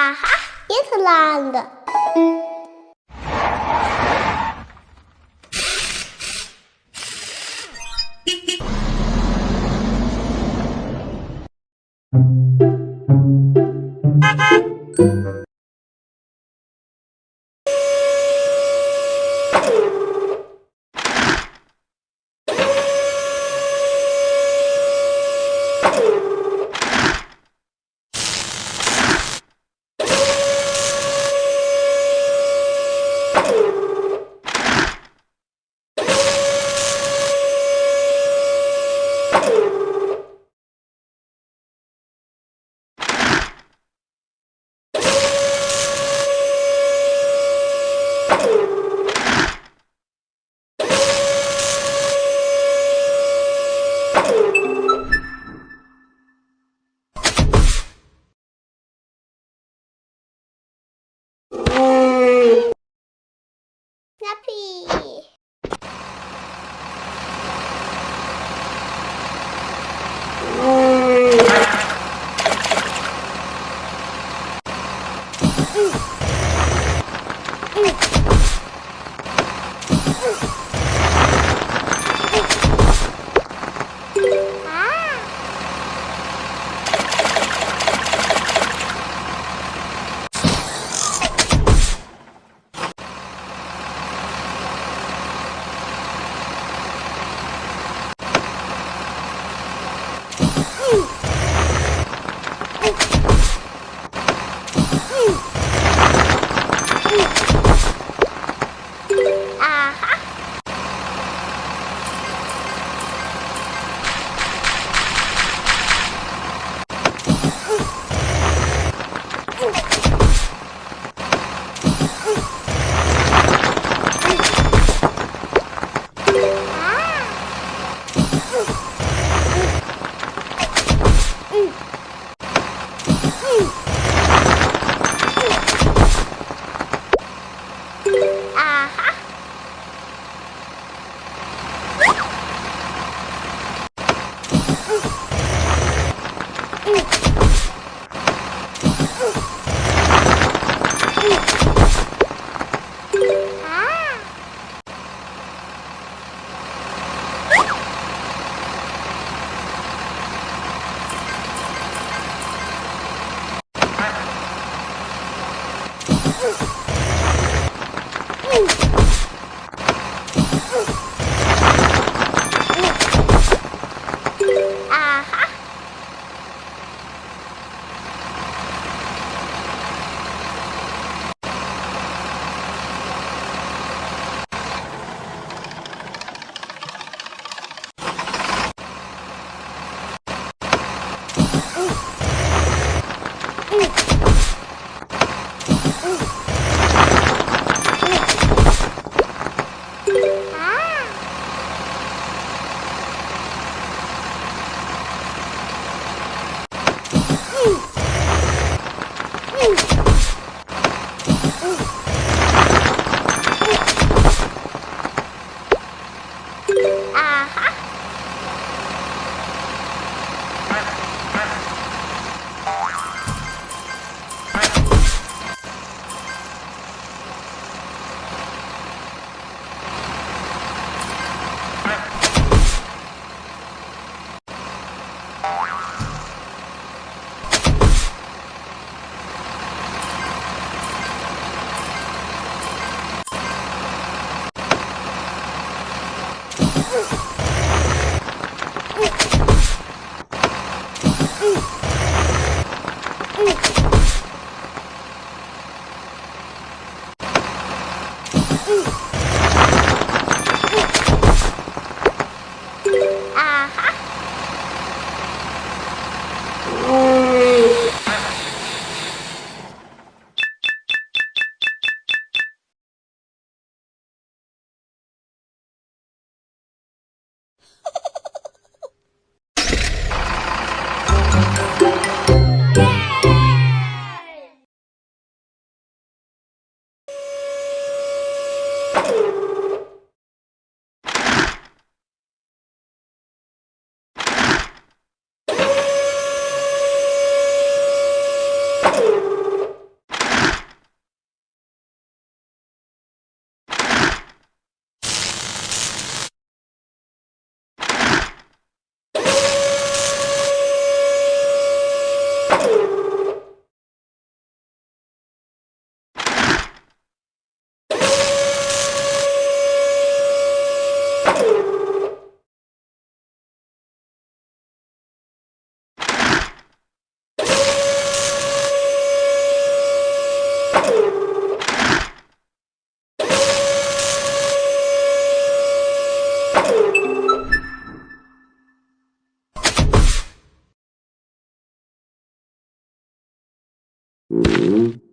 Aha, Irlanda. Oh. Whoa. Snappy.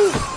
Ooh.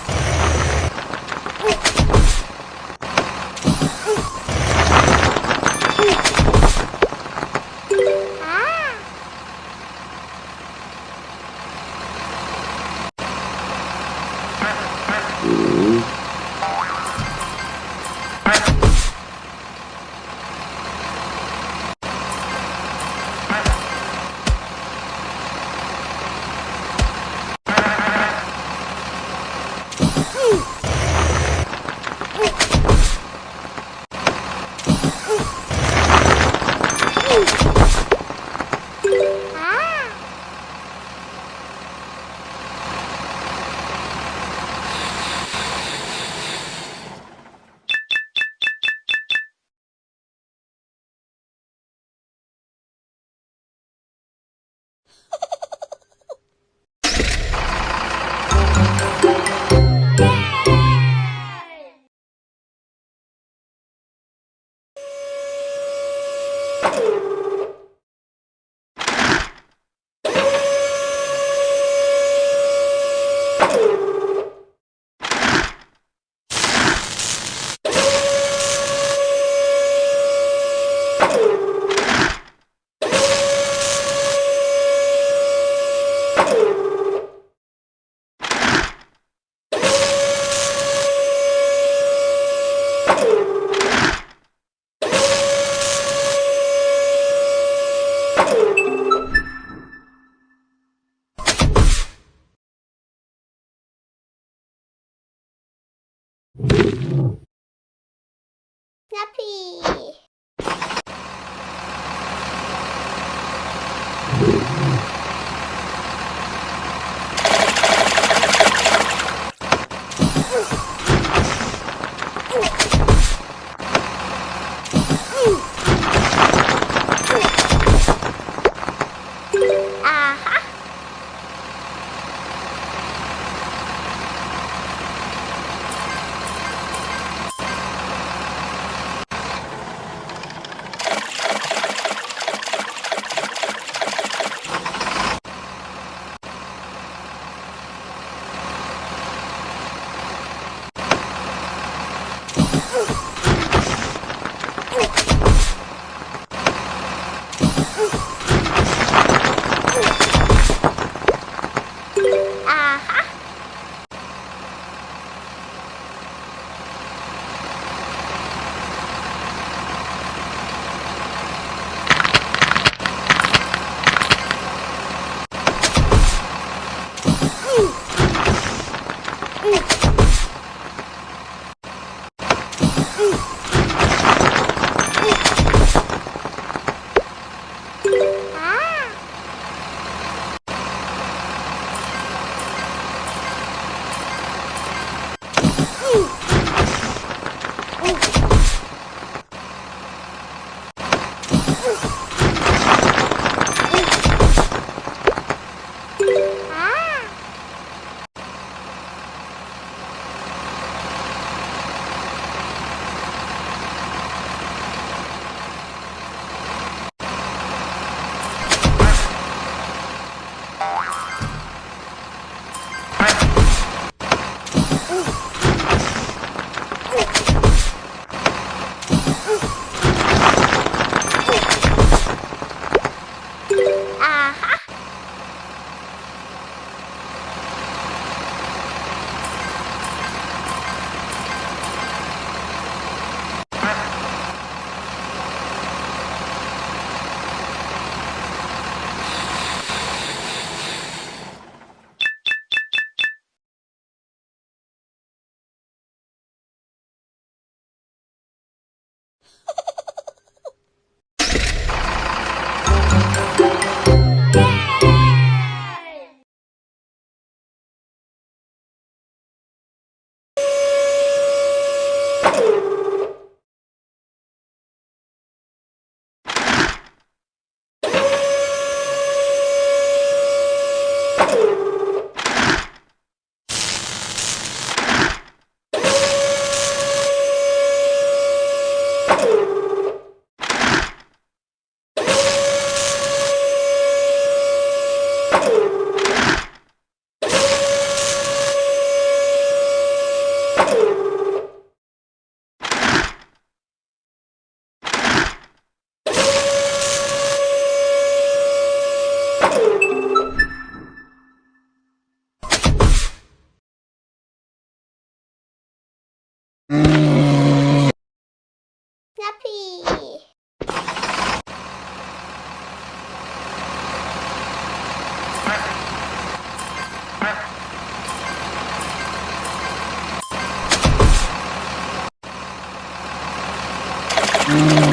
Mm.